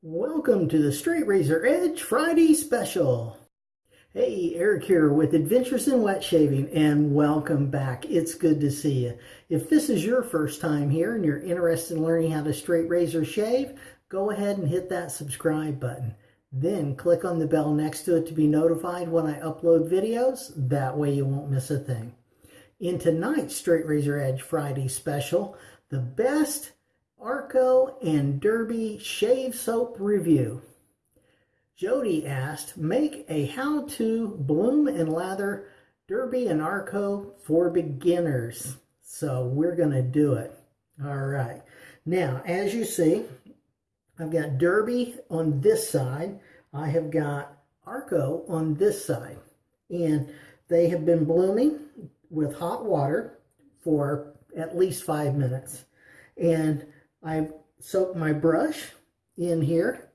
Welcome to the Straight Razor Edge Friday Special. Hey, Eric here with Adventures in Wet Shaving and welcome back. It's good to see you. If this is your first time here and you're interested in learning how to straight razor shave, go ahead and hit that subscribe button. Then click on the bell next to it to be notified when I upload videos. That way you won't miss a thing. In tonight's Straight Razor Edge Friday Special, the best Arko and Derby Shave Soap Review. Jody asked, make a how-to bloom and lather Derby and Arko for beginners. So we're going to do it. All right. Now, as you see, I've got Derby on this side. I have got Arko on this side. And they have been blooming with hot water for at least five minutes. And I soak my brush in here.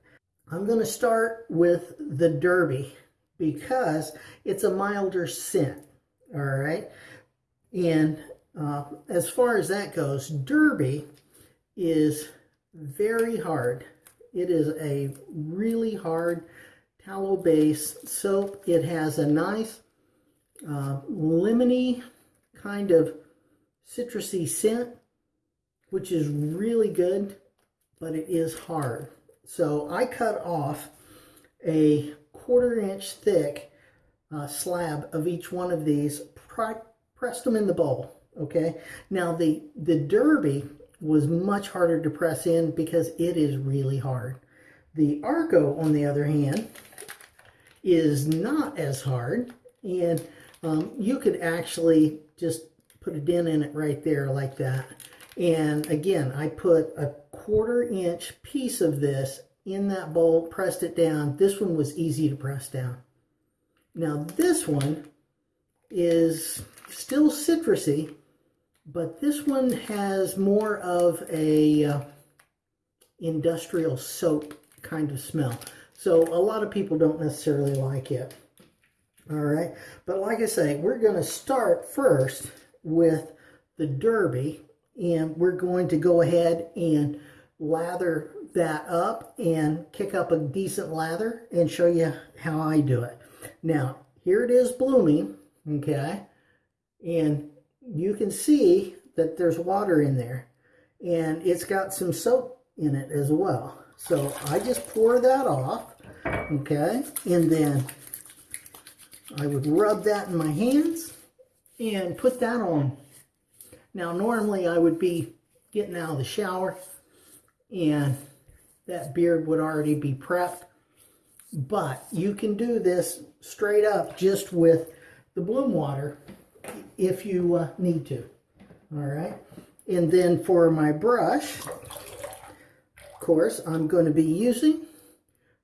I'm going to start with the Derby because it's a milder scent, all right? And uh, as far as that goes, Derby is very hard. It is a really hard tallow base soap. It has a nice uh, lemony kind of citrusy scent which is really good, but it is hard. So I cut off a quarter inch thick uh, slab of each one of these, pressed them in the bowl, okay? Now the, the Derby was much harder to press in because it is really hard. The Arko, on the other hand, is not as hard, and um, you could actually just put a dent in it right there like that. And again, I put a quarter inch piece of this in that bowl, pressed it down. This one was easy to press down. Now this one is still citrusy, but this one has more of a uh, industrial soap kind of smell. So a lot of people don't necessarily like it. All right, but like I say, we're going to start first with the Derby and we're going to go ahead and lather that up and kick up a decent lather and show you how I do it. Now, here it is blooming, okay? And you can see that there's water in there and it's got some soap in it as well. So I just pour that off, okay? And then I would rub that in my hands and put that on now, normally I would be getting out of the shower and that beard would already be prepped. But you can do this straight up just with the bloom water if you uh, need to. All right. And then for my brush, of course, I'm going to be using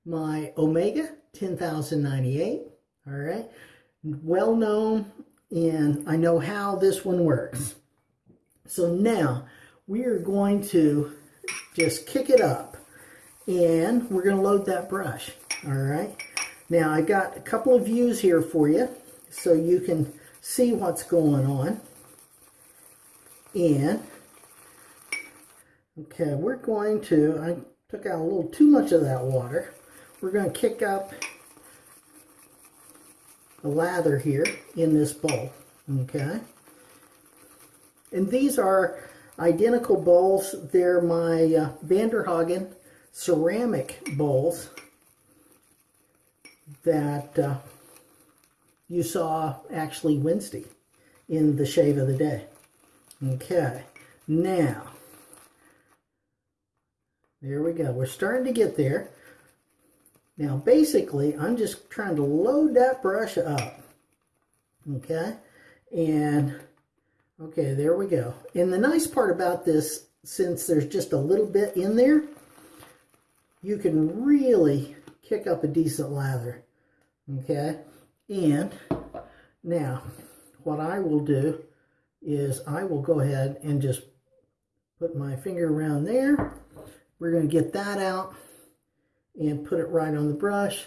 my Omega 10098. All right. Well known and I know how this one works. So now we are going to just kick it up and we're going to load that brush. All right. Now I got a couple of views here for you so you can see what's going on. And okay, we're going to, I took out a little too much of that water. We're going to kick up the lather here in this bowl. Okay. And these are identical bowls. They're my uh, Vanderhagen ceramic bowls that uh, you saw actually Wednesday in the shave of the day. Okay, now, there we go. We're starting to get there. Now, basically, I'm just trying to load that brush up. Okay, and Okay, there we go. And the nice part about this, since there's just a little bit in there, you can really kick up a decent lather. Okay, and now what I will do is I will go ahead and just put my finger around there. We're going to get that out and put it right on the brush.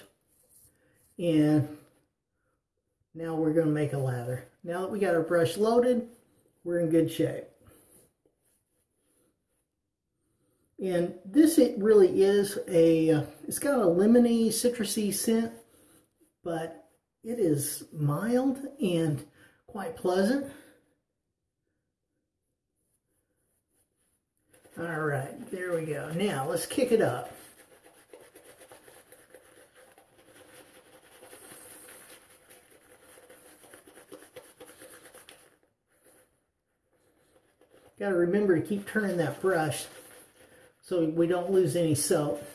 And now we're going to make a lather. Now that we got our brush loaded, we're in good shape. And this it really is a, it's got a lemony, citrusy scent, but it is mild and quite pleasant. All right, there we go. Now let's kick it up. Got to remember to keep turning that brush so we don't lose any soap.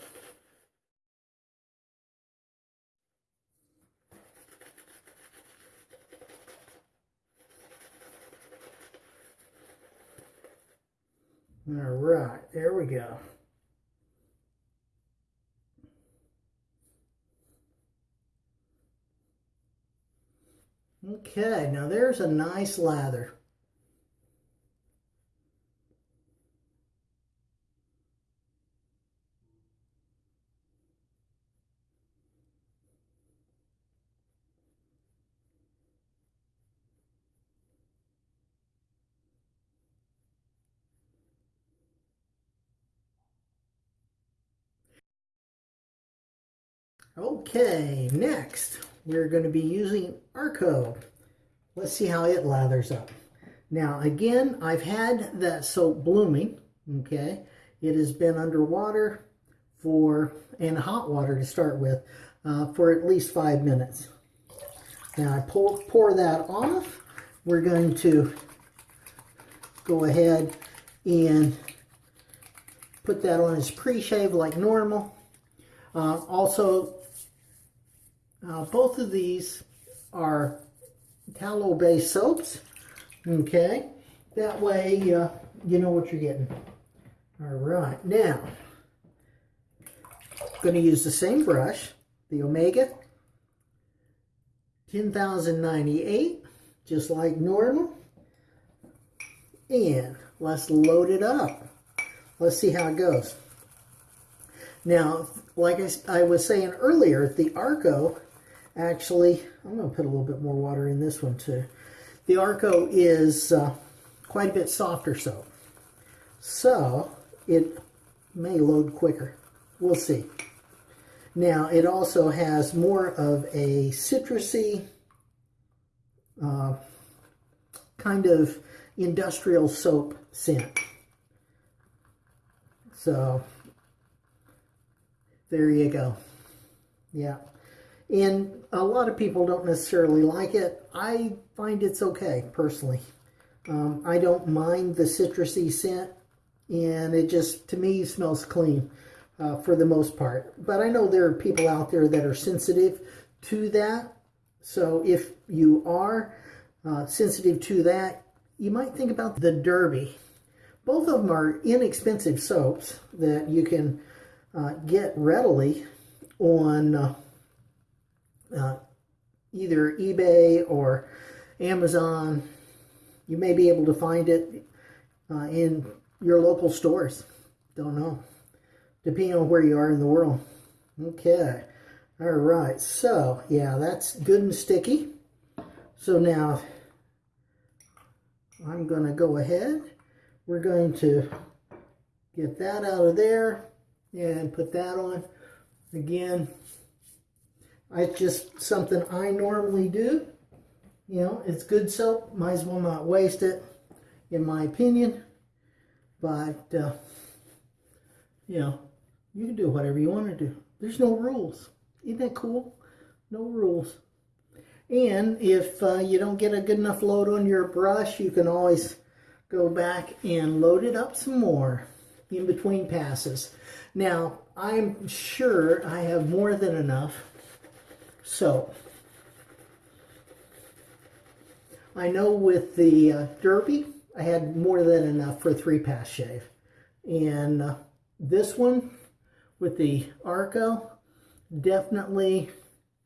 All right, there we go. Okay, now there's a nice lather. Okay, next we're going to be using Arko. Let's see how it lathers up. Now again, I've had that soap blooming, okay? It has been underwater for, and hot water to start with, uh, for at least five minutes. Now I pour, pour that off. We're going to go ahead and put that on as pre-shave like normal. Uh, also, uh, both of these are tallow-based soaps. Okay, that way uh, you know what you're getting. All right, now I'm going to use the same brush, the Omega 10098, just like normal. And let's load it up. Let's see how it goes. Now, like I, I was saying earlier, the Arko actually, I'm going to put a little bit more water in this one too. The Arko is uh, quite a bit softer soap. So it may load quicker. We'll see. Now it also has more of a citrusy uh, kind of industrial soap scent. So there you go. Yeah. And a lot of people don't necessarily like it. I find it's okay, personally. Um, I don't mind the citrusy scent, and it just, to me, smells clean uh, for the most part. But I know there are people out there that are sensitive to that. So if you are uh, sensitive to that, you might think about the Derby. Both of them are inexpensive soaps that you can uh, get readily on uh, either eBay or Amazon. You may be able to find it uh, in your local stores. Don't know. Depending on where you are in the world. Okay. All right. So, yeah, that's good and sticky. So now, I'm going to go ahead. We're going to get that out of there and put that on. Again, it's just something I normally do. You know, it's good soap. Might as well not waste it, in my opinion. But, uh, you know, you can do whatever you want to do. There's no rules. Isn't that cool? No rules. And if uh, you don't get a good enough load on your brush, you can always go back and load it up some more in between passes. Now, I'm sure I have more than enough so, I know with the uh, Derby, I had more than enough for a three-pass shave. And uh, this one with the Arko, definitely,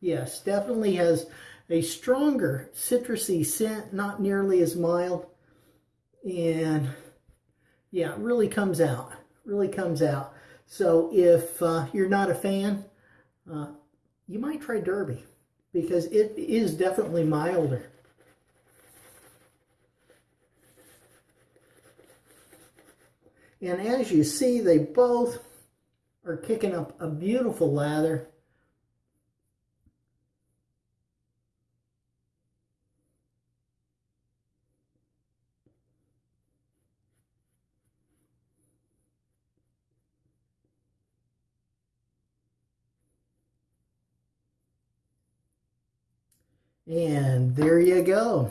yes, definitely has a stronger citrusy scent, not nearly as mild. And yeah, it really comes out, really comes out. So if uh, you're not a fan, uh, you might try Derby because it is definitely milder. And as you see, they both are kicking up a beautiful lather. And there you go.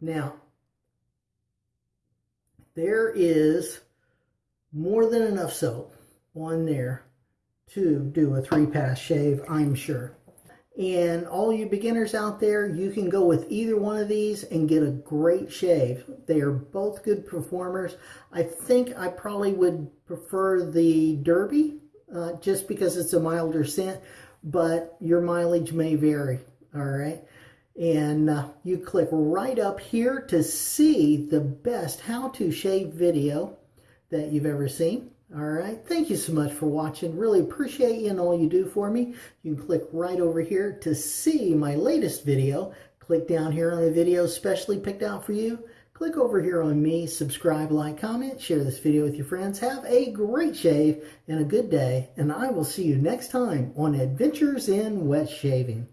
Now, there is more than enough soap on there to do a three pass shave, I'm sure. And all you beginners out there, you can go with either one of these and get a great shave. They are both good performers. I think I probably would prefer the Derby uh, just because it's a milder scent, but your mileage may vary, all right? And uh, you click right up here to see the best how to shave video that you've ever seen. All right, thank you so much for watching. Really appreciate you and all you do for me. You can click right over here to see my latest video. Click down here on the video specially picked out for you. Click over here on me, subscribe, like, comment, share this video with your friends. Have a great shave and a good day, and I will see you next time on Adventures in Wet Shaving.